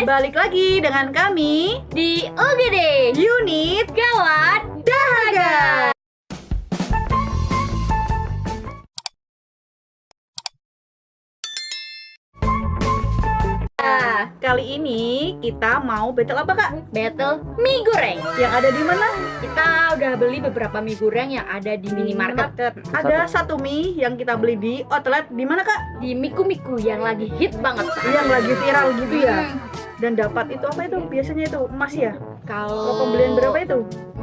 Balik lagi dengan kami di UGD Unit Gawat Dahaga. Kali ini kita mau battle apa kak? Battle mie goreng Yang ada di mana? Kita udah beli beberapa mie goreng yang ada di minimarket Ada satu mie yang kita beli di outlet di mana kak? Di Miku Miku yang lagi hit banget Yang lagi viral gitu ya. Hmm, Dan dapat itu apa itu? Biasanya itu emas ya? Kalau pembelian berapa itu?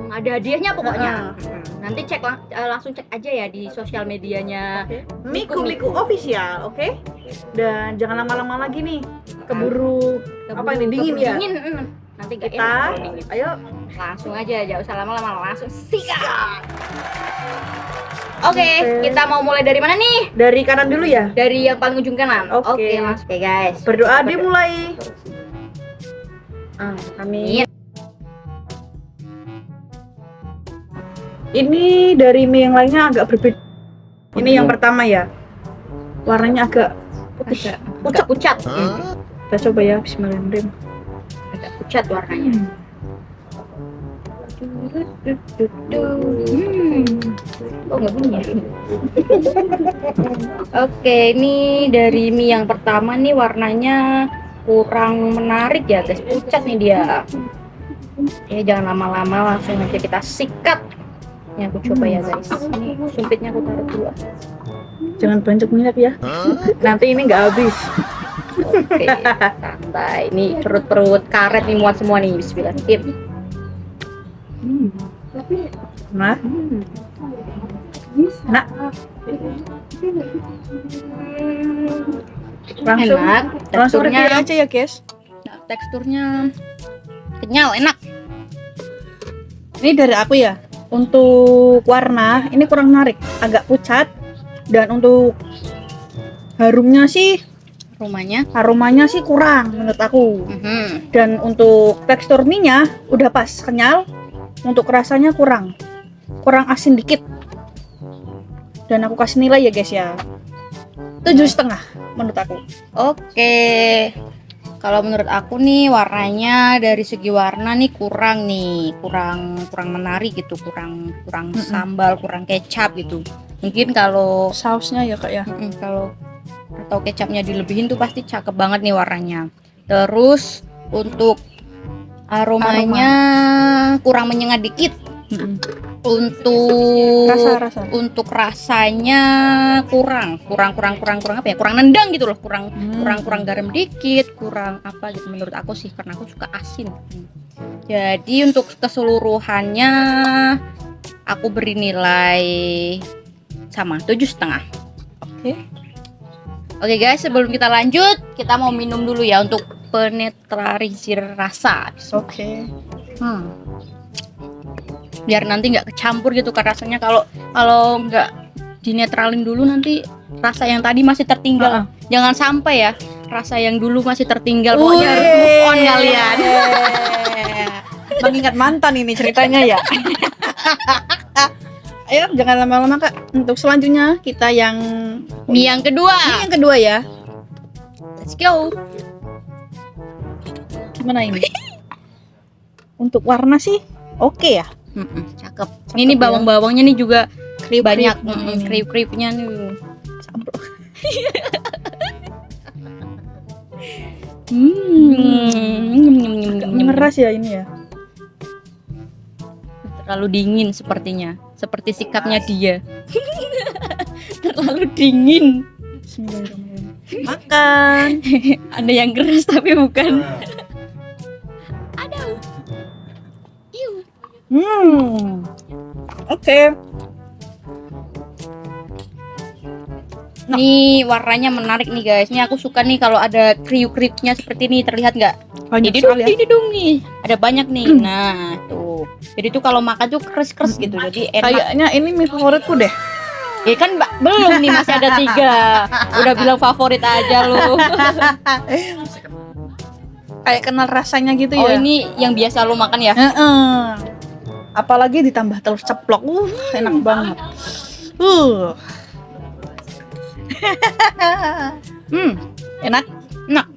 Ada hadiahnya pokoknya Ah. Hmm, Nanti cek lang- eh, langsung cek aja ya di sosial medianya Miku Miku official, oke? Dan jangan lama-lama lagi nih. Keburu Apa ini, dingin keburu ya? Dingin. Nanti gak kita, dingin. ayo Langsung aja, gak usah lama-lama Langsung sikat Oke, Oke. kita mau mulai dari mana nih? dari kanan dulu ya. Dari yang paling ujung kanan. Oke. langsung. Oke, guys. Berdoa dimulai. Ah, amin. Iya. Ini dari mie yang lainnya agak berbeda. Ini yang pertama ya. Warnanya agak putih. Agak Pucat. agak pucat. Kita coba ya, Bismillahirrahmanirrahim. Agak pucat warnanya. Hmm. Oh, nggak bunyi ya? Oke, ini dari mie yang pertama nih warnanya kurang menarik ya guys. Pucat nih dia. Ya jangan lama-lama langsung aja kita sikat. Ini aku coba ya guys. Ini sumpitnya aku taruh dulu. Jangan banyak minyak ya. Nanti ini nggak habis. Oke, santai. Ini perut-perut karet nih muat semua nih. Bismillahirrahmanirrahim. Hmm. Nah, nah, langsung Enak. langsung Teksturnya, aja ya, guys. teksturnya kenyal, enak. Ini dari aku ya. Untuk warna ini kurang menarik, agak pucat. Dan untuk harumnya sih, Rumahnya. aromanya sih kurang menurut aku. Mhm. Dan untuk tekstur mie-nya udah pas kenyal. Untuk rasanya kurang, kurang asin dikit. Dan aku kasih nilai ya guys ya, tujuh setengah menurut aku. Oke. Kalau menurut aku nih warnanya dari segi warna nih kurang nih, kurang kurang menarik gitu, kurang kurang Mm-mm. sambal, kurang kecap gitu. Mungkin kalau Sausnya ya kak ya. Mm-mm, kalau atau kecapnya dilebihin tuh pasti cakep banget nih warnanya. Terus untuk aromanya kurang menyengat dikit. Untuk Rasa-rasa. untuk rasanya kurang, kurang kurang kurang kurang apa ya? Kurang nendang gitu loh, kurang Hmm. kurang kurang garam dikit, kurang apa gitu menurut aku sih karena aku suka asin. Jadi untuk keseluruhannya aku beri nilai sama tujuh setengah. Oke. Oke guys, sebelum kita lanjut, kita mau minum dulu ya untuk penetralisir rasa. Oke. Hmm. Biar nanti nggak kecampur gitu kan rasanya kalau kalau nggak dinetralin dulu nanti rasa yang tadi masih tertinggal. Jangan sampai ya rasa yang dulu masih tertinggal. Pokoknya harus move on kalian. Mengingat mantan ini ceritanya ya. Ayo jangan lama-lama kak. Untuk selanjutnya kita yang Mie yang kedua. ini yang kedua ya. Let's go. Gimana ini? Untuk warna sih oke ya. Mm-mm, cakep. Cakep Ini ya. bawang-bawangnya nih juga Kriuk-kriuk. banyak Mm, kriuk-kriuknya nih. Samprot. Hmm. Mengeras ya ini ya. Terlalu dingin sepertinya. Seperti sikapnya dia. Terlalu dingin. Bismillahirrahmanirrahim. Makan. Ada yang keras tapi bukan. Aduh. Iu. Hmm. Oke. Nah. Nih warnanya menarik nih guys. Ini aku suka nih kalau ada kriuk-kriuknya seperti ini terlihat nggak? Banyak Ini dong, ya. ini dong nih. Ada banyak nih. Nah, tuh. Jadi tuh kalau makan tuh kres-kres gitu. Jadi enak. Kayaknya ini mie favoritku deh. Ya kan Mbak, belum nih masih ada tiga. Udah bilang favorit aja lu. Kayak kenal rasanya gitu Oh ya. ini yang biasa lu makan ya? Heeh. Apalagi ditambah telur ceplok. Uh, enak banget. Uh. Hmm, Enak? enak.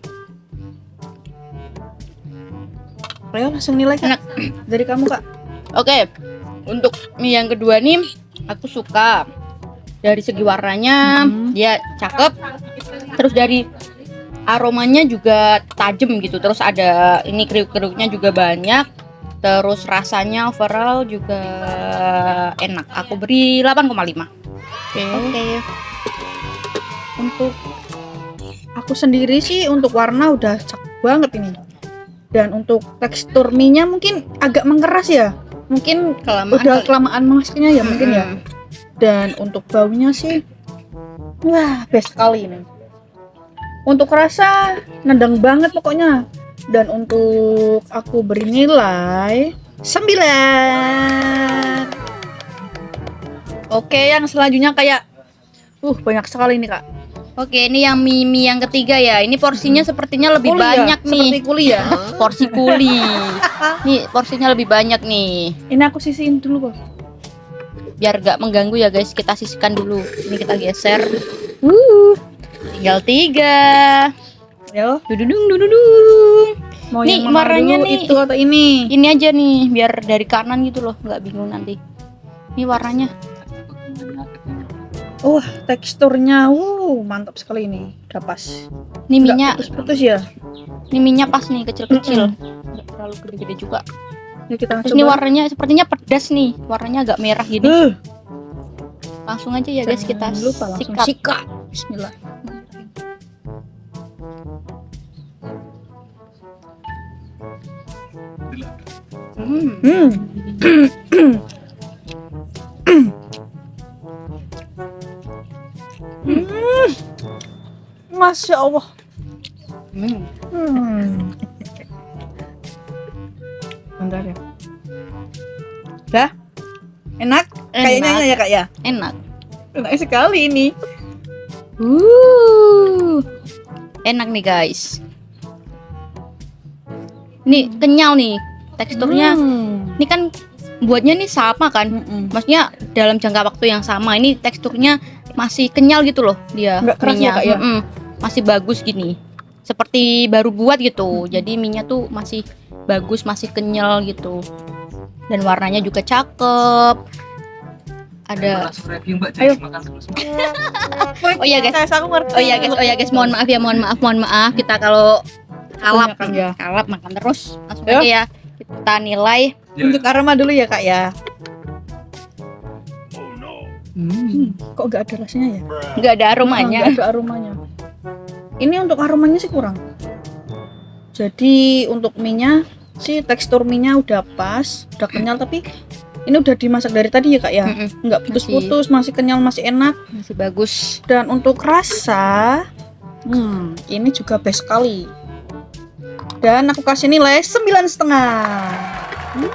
Ayo langsung nilai kak. Enak. Dari kamu kak. Oke, untuk mie yang kedua nih aku suka dari segi warnanya Mhm. dia cakep, terus dari aromanya juga tajam gitu, terus ada ini kriuk-kriuknya juga banyak, terus rasanya overall juga enak. Aku beri 8,5. Oke. Oke. Untuk aku sendiri sih untuk warna udah cakep banget ini. Dan untuk tekstur mie-nya mungkin agak mengeras ya. Mungkin Kelamaan udah kali. kelamaan masaknya ya mungkin ya. Dan untuk baunya sih wah best sekali ini. Untuk rasa nendang banget pokoknya. Dan untuk aku beri nilai 9. Oke, yang selanjutnya kayak uh banyak sekali nih, Kak. Oke, ini yang mie, mie yang ketiga ya. Ini porsinya sepertinya lebih Kuliah, banyak nih. Seperti kuliah. Porsi kuli. nih porsinya lebih banyak nih. Ini aku sisihin dulu, Kok. Biar gak mengganggu ya guys, kita sisihkan dulu. Ini kita geser. Uh, Tinggal tiga. yo. Dududung dududung. Mau Nih, yang warnanya dulu, nih. itu atau ini? Ini aja nih, biar dari kanan gitu loh, nggak bingung nanti. Ini warnanya. Wah, teksturnya uh mantap sekali ini. Udah pas. Ini minyak, putus-putus ya. ini minyak pas nih kecil-kecil. Nggak terlalu gede-gede juga. Ya kita Terus ini warnanya sepertinya pedas nih, warnanya agak merah gini. Uh, Langsung aja ya guys kita lupa langsung sikat. sikat. Bismillah. Hmm. Hmm. Hmm. Masya Allah. Hmm. Hmm. Bentar ya. Dah? Enak? Kayaknya Enak. ya kak ya. Enak. Enak sekali ini. Uh. Enak nih guys. Ini kenyal nih teksturnya. Hmm. Ini kan buatnya nih sama kan? Mm-mm. Maksudnya dalam jangka waktu yang sama. Ini teksturnya masih kenyal gitu loh dia. Nggak keras ya. Kak, ya? Mm-mm. Masih bagus gini. Seperti baru buat gitu. Jadi minyak tuh masih bagus, masih kenyal gitu. Dan warnanya juga cakep. Ada langsung review mbak Ayo. makan Oh iya, guys. Saya. Oh iya guys, oh iya guys, mohon maaf ya, mohon maaf, mohon maaf. Kita kalau kalap, ya. kalap makan terus. Langsung Ya. aja ya. Kita nilai. Ya. Untuk aroma dulu ya kak ya. Hmm. Hmm, kok gak ada rasanya ya? Nggak ada aromanya. Nggak ada aromanya. Ini untuk aromanya sih kurang. Jadi untuk minyak sih tekstur minyak udah pas, udah kenyal tapi ini udah dimasak dari tadi ya kak ya. Mm-mm, Nggak putus-putus, masih kenyal, masih enak. Masih bagus. Dan untuk rasa, hmm, ini juga best sekali. Dan aku kasih nilai sembilan setengah. Hmm.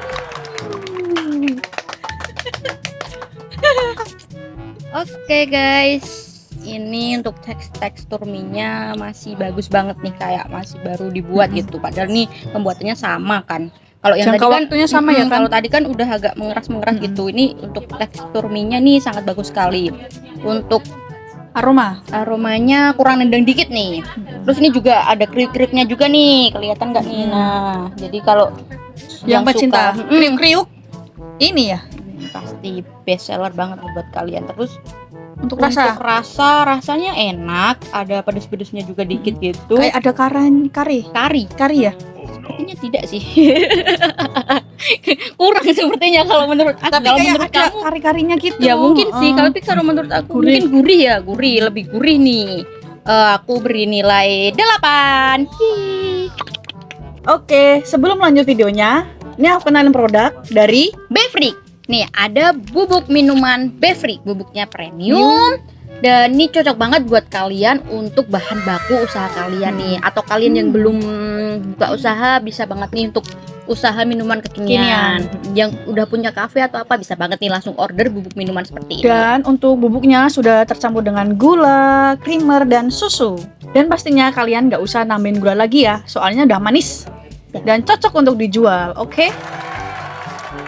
Oke guys, ini untuk teks tekstur minyak masih bagus banget nih kayak masih baru dibuat Mm-mm. gitu. Padahal nih pembuatannya sama kan. Kalau yang Jangka tadi kan waktunya sama ya kan? Kalau tadi kan udah agak mengeras-mengeras Mm-mm. gitu. Ini untuk tekstur minyak nih sangat bagus sekali. Untuk Aroma. aromanya kurang nendang dikit nih. Terus ini juga ada kriuk-kriuknya juga nih, kelihatan nggak nih? Hmm. Nah, jadi kalau Yang pecinta suka- Mm, kriuk-kriuk ini ya pasti best seller banget buat kalian. Terus untuk rasa untuk rasa rasanya enak, ada pedes-pedesnya juga dikit gitu. kayak ada karen kari kari, kari ya sepertinya tidak sih. Kurang sepertinya kalau menurut aku. tapi kalau kayak menurut ada kamu kari karinya gitu Ya mungkin sih, Oh. kalau tapi kalau menurut aku Gurih. mungkin gurih ya, gurih, lebih gurih nih. Eh, aku beri nilai 8. oke sebelum lanjut videonya ini aku kenalin produk dari Befrik. Nih, ada bubuk minuman Befrik, bubuknya premium. Dan ini cocok banget buat kalian untuk bahan baku usaha kalian nih atau kalian yang Hmm. belum buka usaha bisa banget nih untuk usaha minuman kekinian. Yang udah punya kafe atau apa bisa banget nih langsung order bubuk minuman seperti ini. dan untuk bubuknya sudah tercampur dengan gula creamer dan susu dan pastinya kalian nggak usah nambahin gula lagi ya soalnya udah manis Ya. dan cocok untuk dijual oke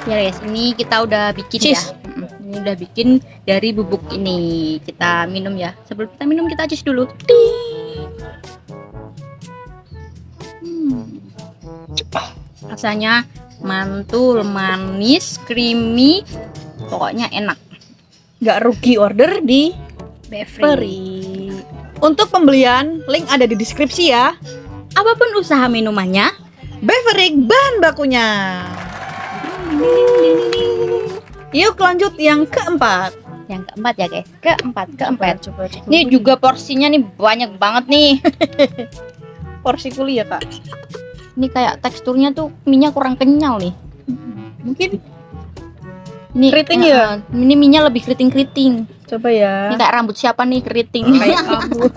Ya guys, ini kita udah bikin Cheese. ya. Ini udah bikin dari bubuk ini. Kita minum ya. Sebelum kita minum kita cheese dulu. Hmm. rasanya mantul manis creamy pokoknya enak Nggak rugi order di Beverly. Untuk pembelian, link ada di deskripsi ya. apa pun usaha minumannya Beverly bahan bakunya. Yuk lanjut yang keempat. yang keempat ya guys keempat keempat Coba, coba. ini juga porsinya nih banyak banget nih porsi kuliah kak. ini kayak teksturnya tuh minyak kurang kenyal nih Mungkin ini Keriting ya? eh, ini minyak lebih keriting keriting coba ya. ini kayak rambut siapa nih keriting Kayak kamu.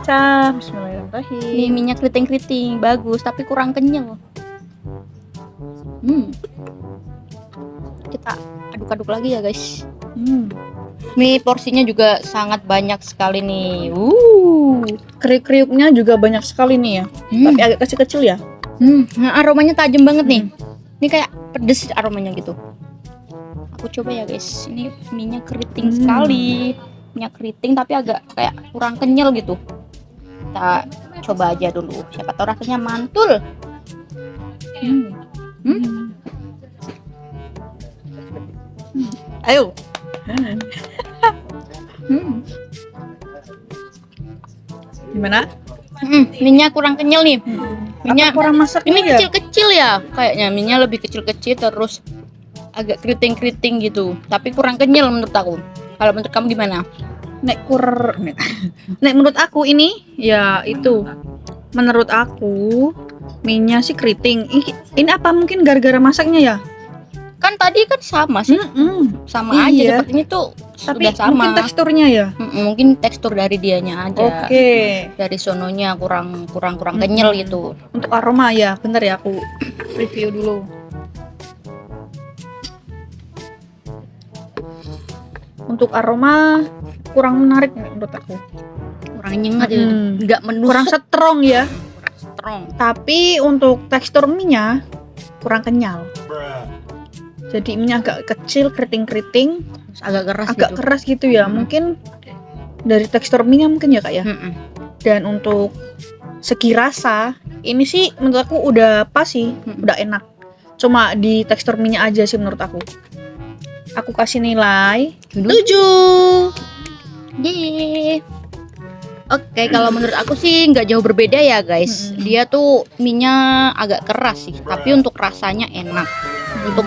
Cah, ini minyak keriting keriting bagus tapi kurang kenyal hmm kita aduk-aduk lagi ya guys Hmm. Ini porsinya juga sangat banyak sekali nih. Uh. Kriuk-kriuknya juga banyak sekali nih ya. Hmm. Tapi agak kecil-kecil ya. Hmm, nah, aromanya tajam banget nih. Ini kayak pedes aromanya gitu. Aku coba ya guys. Ini minyak keriting Hmm. sekali. Minyak keriting tapi agak kayak kurang kenyal gitu. Kita coba aja dulu. Siapa tahu rasanya mantul. Hmm. Hmm. Ayo. Hmm. Gimana? Hmm, minyak kurang kenyal nih. Minyak Apa kurang masak ini ya? kecil-kecil ya kayaknya minyak lebih kecil-kecil terus agak keriting-keriting gitu tapi kurang kenyal menurut aku kalau menurut kamu gimana Nek kur nek menurut aku ini ya itu menurut aku minyak sih keriting. Ini apa mungkin gara-gara masaknya ya? kan tadi kan sama sih Mm-mm. sama aja Iya. sepertinya tuh Tapi sudah sama mungkin teksturnya ya. Mm-mm, mungkin tekstur dari dianya aja Oke. dari sononya kurang kurang kurang Mm-mm. kenyal gitu Untuk aroma ya, bener ya aku review dulu. Untuk aroma kurang menarik menurut aku. kurang nyengat ya Mm. nggak menusuk Kurang strong ya. Strong Tapi untuk tekstur mie-nya kurang kenyal. Jadi mie agak kecil, keriting-keriting, Terus agak keras agak gitu keras gitu ya. Mm. Mungkin dari tekstur mie mungkin ya kak ya. Mm-mm. Dan untuk segi rasa, ini sih menurut aku udah pas sih, Mm. udah enak. Cuma di tekstur mie aja sih menurut aku. Aku kasih nilai Dulu. 7. Yeay. Oke, kalau menurut aku sih nggak jauh berbeda ya guys. Mm-mm. Dia tuh minyak agak keras sih, tapi untuk rasanya enak. Untuk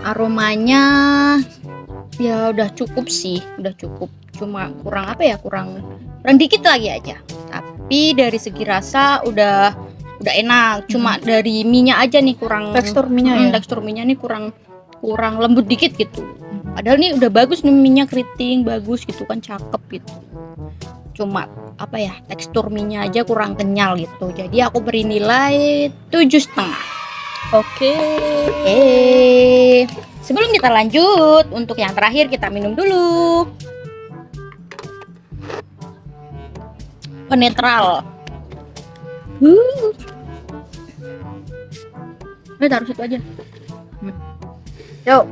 aromanya ya udah cukup sih, udah cukup. Cuma kurang apa ya? Kurang kurang dikit lagi aja. Tapi dari segi rasa udah udah enak. Cuma dari minyak aja nih kurang Tekstur mie Mm, ya. tekstur minyak nih kurang kurang lembut dikit gitu. Padahal nih udah bagus nih minyak keriting, bagus gitu kan cakep gitu. Cuma apa ya tekstur minyak aja kurang kenyal gitu. Jadi aku beri nilai tujuh setengah. Oke. Sebelum kita lanjut untuk yang terakhir kita minum dulu. Penetral. Uh. Eh, taruh situ aja. Yuk.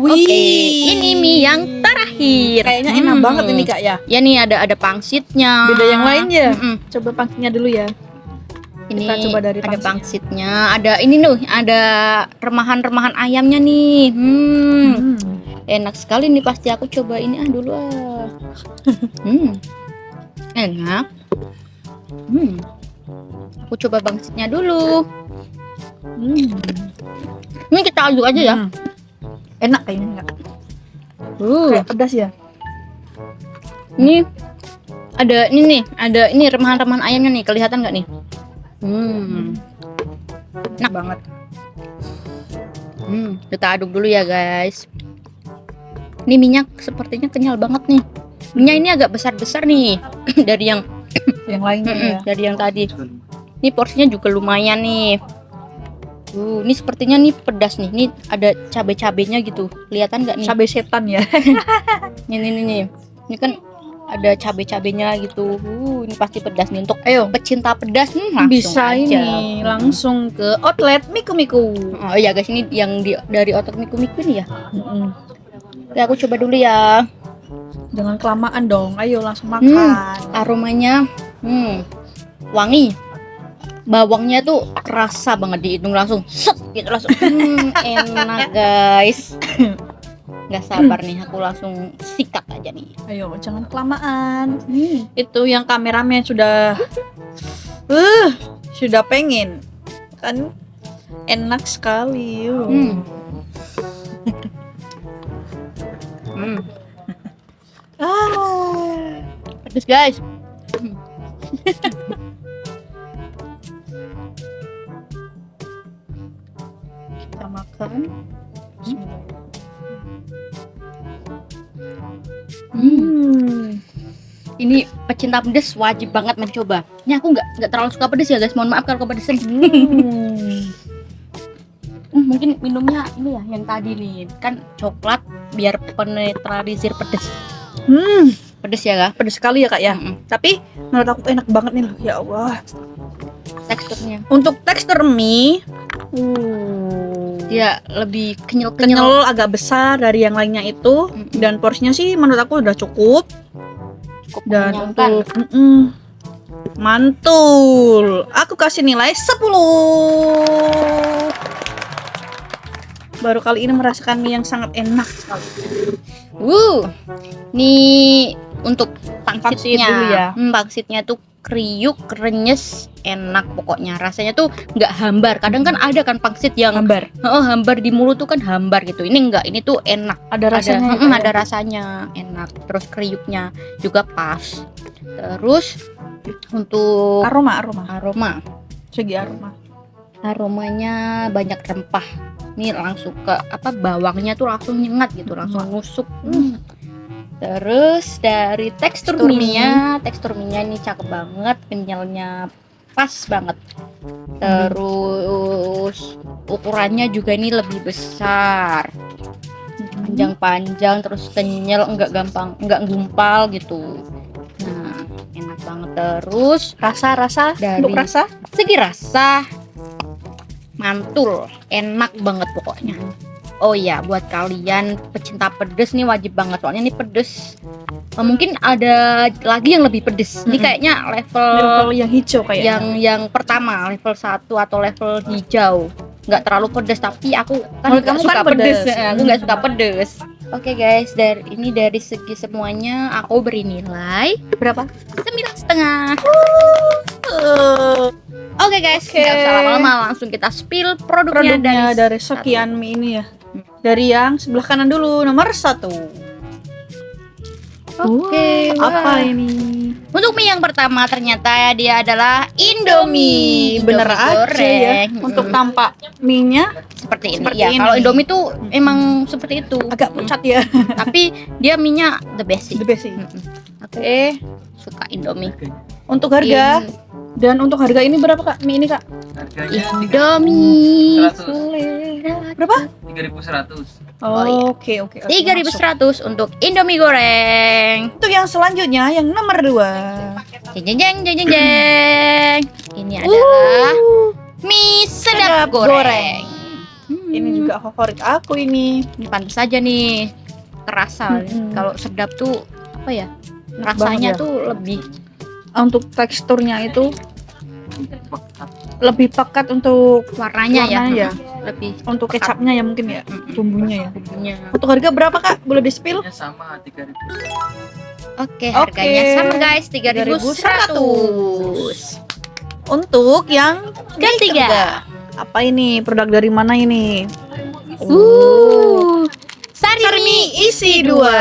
Oke, ini mie yang terakhir. Kayaknya enak Hmm. banget ini kak ya. Ya nih ada ada pangsitnya. Beda yang lain ya. Mm-mm. Coba pangsinya dulu ya. Ini Kita coba dari ada pangsitnya. pangsitnya. Ada ini nih, ada remahan-remahan ayamnya nih. Hmm, Hmm. enak sekali nih pasti aku coba ini ah dulu ah. hmm. Enak. Hmm. Aku coba pangsitnya dulu. Hmm. Ini kita aduk aja ya. Hmm. Enak kayaknya kak. Uh, Kayak pedas ya. ini ada ini nih, ada ini remahan-remahan ayamnya nih, kelihatan nggak nih? Hmm. Enak banget. Hmm, kita aduk dulu ya guys. Ini minyak sepertinya kenyal banget nih. Minyak ini agak besar-besar nih dari yang Yang lainnya Mm-mm, ya. dari yang tadi. Ini porsinya juga lumayan nih. Uh, ini sepertinya nih pedas nih. Ini ada cabai-cabainya gitu. Kelihatan nggak nih? Cabai setan ya. Ini nih nih. Ini kan ada cabai-cabainya gitu. Uh, ini pasti pedas nih untuk Ayo. pecinta pedas nih langsung Bisa aja. ini langsung ke outlet Miku Miku. Oh iya guys, ini yang di, dari otot miku-miku nih ya. Mm-mm. Oke, aku coba dulu ya. Jangan kelamaan dong. Ayo langsung makan. Aromanya hmm, wangi. Bawangnya tuh kerasa banget di hidung langsung set gitu langsung hmm, enak guys nggak sabar nih aku langsung sikat aja nih Ayo, jangan kelamaan. Itu yang kameramen sudah uh, sudah pengen. Kan enak sekali. yuk. hmm. hmm. Ah. pedes guys pecinta pedes wajib banget mencoba ini aku nggak nggak terlalu suka pedes ya guys mohon maaf kalau kepedesan Hmm. Hmm, mungkin minumnya ini ya yang tadi nih kan coklat biar penetralisir pedes Hmm. pedes ya kak Pedes sekali ya kak ya. Mm-mm. Tapi menurut aku enak banget nih loh. Ya Allah. teksturnya Untuk tekstur mie, uh, dia lebih kenyal kenyal agak besar dari yang lainnya itu. Mm-mm. Dan porsinya sih menurut aku udah cukup. Cukup Dan untuk mm-mm, mantul, aku kasih nilai 10. Baru kali ini merasakan mie yang sangat enak sekali. Wuh, nih untuk Pangsit pangsitnya, dulu ya. Hmm, pangsitnya tuh kriuk, krenyes, enak pokoknya. Rasanya tuh nggak hambar. Kadang kan ada kan pangsit yang Gambar. oh, hambar di mulut tuh kan hambar gitu. Ini enggak, ini tuh enak. Ada rasanya. ada, ya, mm, Kak, ya? ada rasanya, enak. Terus kriuknya juga pas. Terus untuk aroma aroma. aroma, Segi aroma. aromanya banyak rempah. Ini langsung ke apa bawangnya tuh langsung nyengat gitu, langsung nusuk. Hmm. Terus dari tekstur Tekstur mie-nya, tekstur mie-nya ini cakep banget, kenyalnya pas banget. Terus ukurannya juga ini lebih besar, panjang-panjang, terus kenyal, enggak gampang, enggak gumpal gitu. Nah, enak banget. Terus Rasa rasa Dari- untuk rasa segi rasa mantul, enak banget pokoknya. Oh iya, buat kalian pecinta pedes nih wajib banget soalnya ini pedes. Eh, mungkin ada lagi yang lebih pedes. Ini kayaknya level, level yang hijau kayak yang yang pertama, level 1 atau level hijau. Nggak terlalu pedes tapi aku kan nggak kamu suka kan pedes. pedes. Eh, Aku nggak suka pedes. Oke guys, dari ini dari segi semuanya aku beri nilai berapa? sembilan setengah. Oke guys, Oke. nggak usah lama-lama langsung kita spill produknya, produknya dari, dari sekian mie ini ya. Hmm. Dari yang sebelah kanan dulu nomor satu. Oke, Wah, apa wah. ini? Untuk mie yang pertama ternyata dia adalah Indomie, bener Indomie aja ya. goreng. Untuk Mm-mm. tampak mie-nya seperti ini seperti ya. ini. Kalau Indomie tuh emang seperti itu. agak pucat ya. Tapi dia mie-nya the best sih. The best sih. Mm-mm. Aku Oke, suka Indomie. untuk harga dan untuk harga ini berapa kak? Mie ini kak? Harganya Indomie. 100. Berapa? 3100. Oh. Oke oke. oke, Tiga ribu masuk. seratus untuk Indomie goreng. Untuk yang selanjutnya yang nomor dua. Jeng jeng jeng jeng jeng jeng. Ini adalah Uh, mie sedap, Sedap goreng. goreng. Hmm. Ini juga favorit aku ini. Pantas saja nih kerasa Mm-mm. kalau sedap tuh apa ya rasanya banget ya. tuh lebih Untuk teksturnya itu lebih pekat untuk warnanya ya, Warnanya ya. lebih untuk kecapnya ya mungkin ya bumbunya ya. bumbunya. Untuk harga berapa kak? Boleh di spill? Sama 3000. Oke, Oke. harganya sama guys, 3100. Untuk yang Ketiga. Apa ini? Produk dari mana ini? Uh. Sari, Sari mie mie isi dua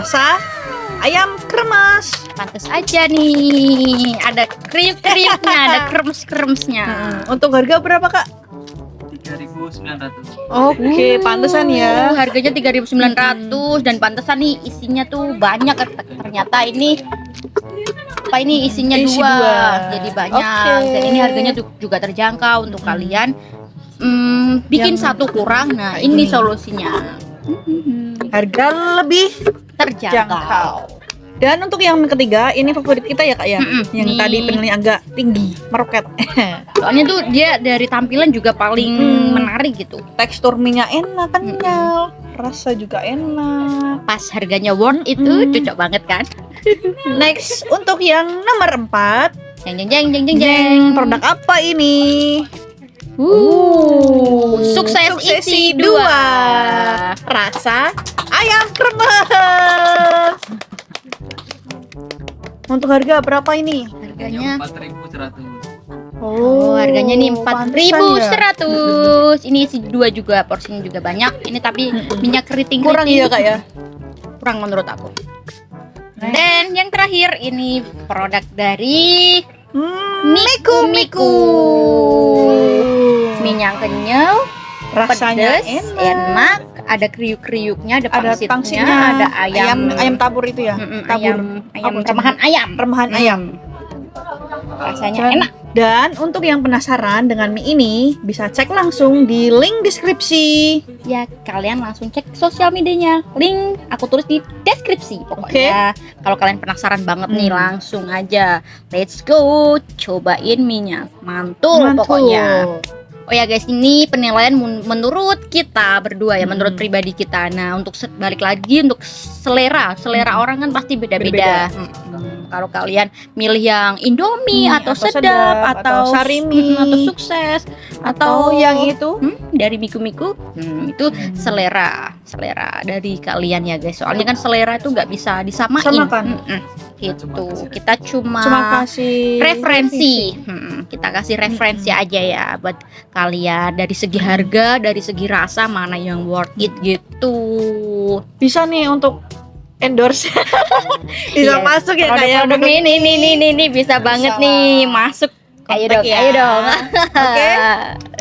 rasa ayam kremes. Pantes aja nih. Ada kriuk-kriuknya, ada kremes-kremesnya. Hmm, Untuk harga berapa kak? 3900. Oke, pantesan Uh, ya. harganya 3.900 dan pantesan nih isinya tuh banyak ternyata ini apa ini isinya Isi dua, dua. jadi banyak Oke. dan ini harganya juga terjangkau untuk kalian hmm, bikin Yang satu kurang nah ini gini. solusinya Harga lebih terjangkau jangkau. Dan untuk yang ketiga, ini favorit kita ya kak ya. Mm-mm. Yang Nih. tadi penilaian agak tinggi, meroket. soalnya tuh dia dari tampilan juga paling Hmm. menarik gitu Tekstur minyak enak, kenyal, rasa juga enak. pas harganya worth itu Mm. cocok banget kan Next, untuk yang nomor 4 Jeng jeng jeng jeng jeng jeng. Produk apa ini? Uh, sukses, isi dua. Rasa ayam kremes. Untuk harga berapa ini? Harganya empat ribu seratus. Oh, harganya nih empat ribu pantesan ya. seratus. Ini isi dua juga, porsinya juga banyak. Ini tapi minyak keriting Kurang ya kak ya? kurang menurut aku. Dan yang terakhir ini produk dari Hmm, Miku Miku. Minyak kenyal, rasanya pedas, enak. enak, ada kriuk-kriuknya, ada Ada pangsitnya, pangsitnya, ada ayam, ayam tabur itu ya? Mm-mm, tabur. ayam, ayam Apa, remahan ayam. Remahan ayam. Rasanya Dan- enak. Dan untuk yang penasaran dengan mie ini, bisa cek langsung di link deskripsi. Ya, kalian langsung cek sosial medianya. Link aku tulis di deskripsi pokoknya. Kalau kalian penasaran banget nih, Hmm. langsung aja. Let's go cobain minyak. Mantul, Mantul. pokoknya. Oh ya guys, ini penilaian menurut kita berdua ya, Hmm. menurut pribadi kita. Nah, untuk balik lagi untuk selera, selera Hmm. orang kan pasti beda-beda. Hmm, Kalau kalian milih yang Indomie Hmm, atau, atau sedap, sedap, atau, atau sarimi. hmm, atau sukses Atau yang itu hmm, dari miku-miku, hmm, itu selera, selera dari kalian ya guys. Soalnya kan selera itu nggak bisa disamain. Samakan. Mm-mm, gitu. Kita cuma, cuma kasih referensi. Hmm, kita kasih referensi aja ya buat kalian dari segi harga, dari segi rasa mana yang worth it gitu. Bisa nih untuk endorse. Bisa masuk ya kak ya. Produk-produk ini nih nih nih nih bisa banget lah. nih masuk. Ayo dong, ya. ayo dong. Oke.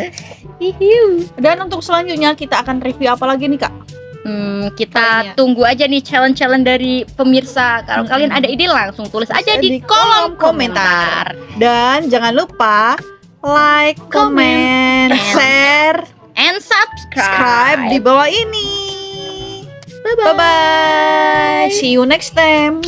Hihiu. Dan untuk selanjutnya kita akan review apa lagi nih kak? Hmm, kita ya. tunggu aja nih challenge-challenge dari pemirsa. Kalau Mm-mm. kalian ada ide langsung tulis aja di, Di kolom komentar. komentar. Dan jangan lupa like, Comment, share, And subscribe. subscribe di bawah ini. Bye-bye. Bye bye. See you next time.